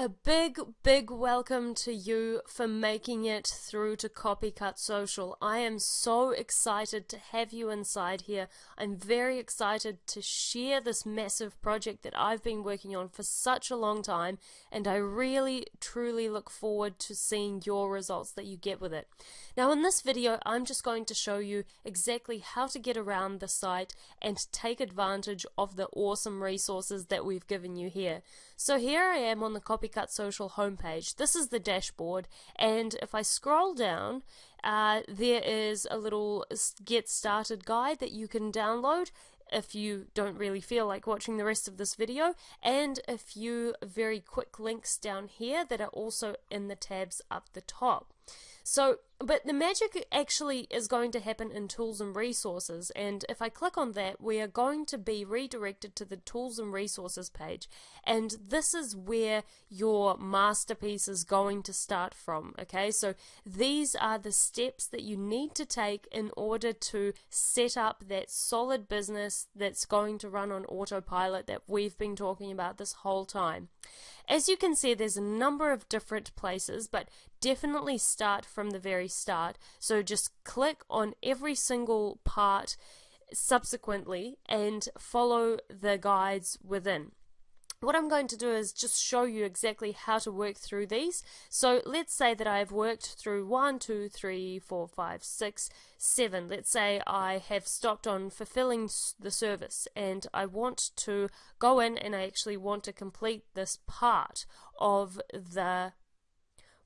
A big, big welcome to you for making it through to Copycut Social. I am so excited to have you inside here. I'm very excited to share this massive project that I've been working on for such a long time, and I really, truly look forward to seeing your results that you get with it. Now, in this video, I'm just going to show you exactly how to get around the site and take advantage of the awesome resources that we've given you here. So here I am on the Copy Copycut Social homepage. This is the dashboard, and if I scroll down, uh, there is a little get started guide that you can download if you don't really feel like watching the rest of this video, and a few very quick links down here that are also in the tabs up the top. So, but the magic actually is going to happen in tools and resources. And if I click on that, we are going to be redirected to the tools and resources page. And this is where your masterpiece is going to start from. Okay, so these are the steps that you need to take in order to set up that solid business that's going to run on autopilot that we've been talking about this whole time. As you can see, there's a number of different places, but definitely start from the very start. So just click on every single part subsequently and follow the guides within what I'm going to do is just show you exactly how to work through these. So let's say that I've worked through one, two, three, four, five, six, seven. Let's say I have stopped on fulfilling the service and I want to go in and I actually want to complete this part of the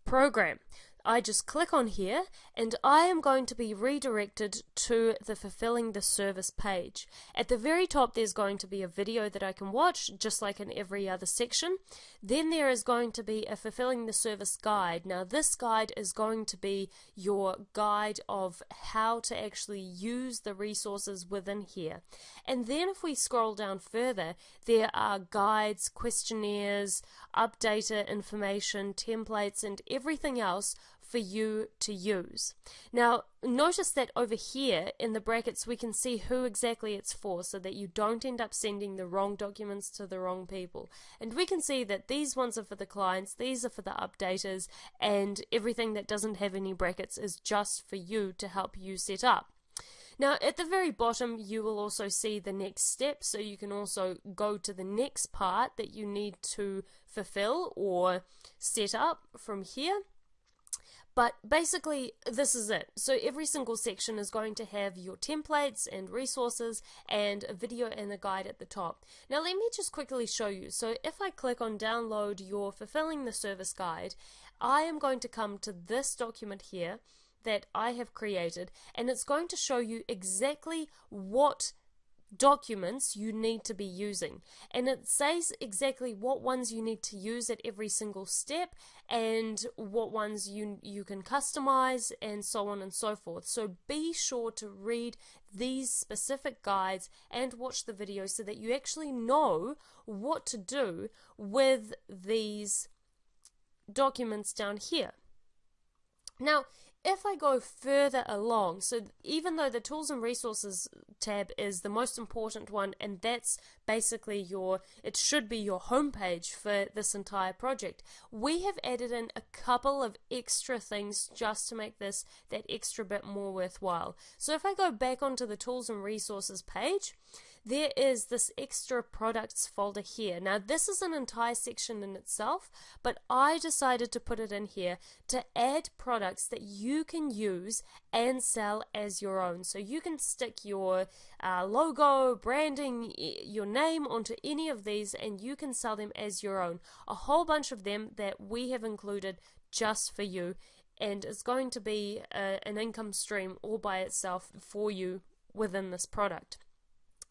program. I just click on here and I am going to be redirected to the fulfilling the service page. At the very top there's going to be a video that I can watch just like in every other section. Then there is going to be a fulfilling the service guide. Now this guide is going to be your guide of how to actually use the resources within here. And then if we scroll down further there are guides, questionnaires, updater information, templates and everything else for you to use. Now, notice that over here in the brackets we can see who exactly it's for so that you don't end up sending the wrong documents to the wrong people. And we can see that these ones are for the clients, these are for the updaters, and everything that doesn't have any brackets is just for you to help you set up. Now, at the very bottom, you will also see the next step, so you can also go to the next part that you need to fulfill or set up from here. But basically, this is it. So every single section is going to have your templates and resources and a video and a guide at the top. Now let me just quickly show you. So if I click on download your fulfilling the service guide, I am going to come to this document here that I have created and it's going to show you exactly what documents you need to be using. And it says exactly what ones you need to use at every single step and what ones you you can customize and so on and so forth. So be sure to read these specific guides and watch the videos so that you actually know what to do with these documents down here now if I go further along, so even though the tools and resources tab is the most important one, and that's basically your, it should be your homepage for this entire project, we have added in a couple of extra things just to make this that extra bit more worthwhile. So if I go back onto the tools and resources page, there is this extra products folder here. Now this is an entire section in itself, but I decided to put it in here to add products that you can use and sell as your own. So you can stick your uh, logo, branding, your name onto any of these and you can sell them as your own. A whole bunch of them that we have included just for you and it's going to be a, uh, an income stream all by itself for you within this product.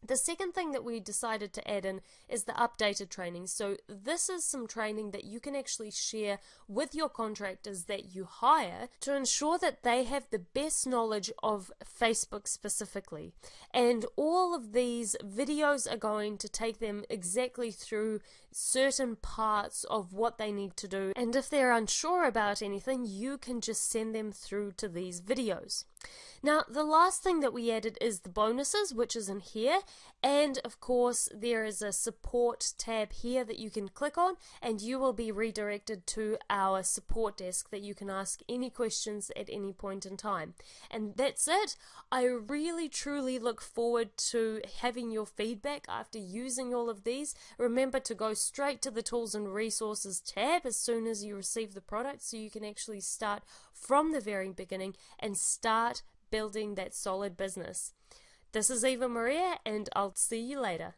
The second thing that we decided to add in is the updated training. So this is some training that you can actually share with your contractors that you hire to ensure that they have the best knowledge of Facebook specifically. And all of these videos are going to take them exactly through certain parts of what they need to do. And if they're unsure about anything, you can just send them through to these videos. Now, the last thing that we added is the bonuses, which is in here. And of course, there is a support tab here that you can click on, and you will be redirected to our support desk that you can ask any questions at any point in time. And that's it. I really truly look forward to having your feedback after using all of these. Remember to go straight to the tools and resources tab as soon as you receive the product so you can actually start from the very beginning and start building that solid business. This is Eva Maria, and I'll see you later.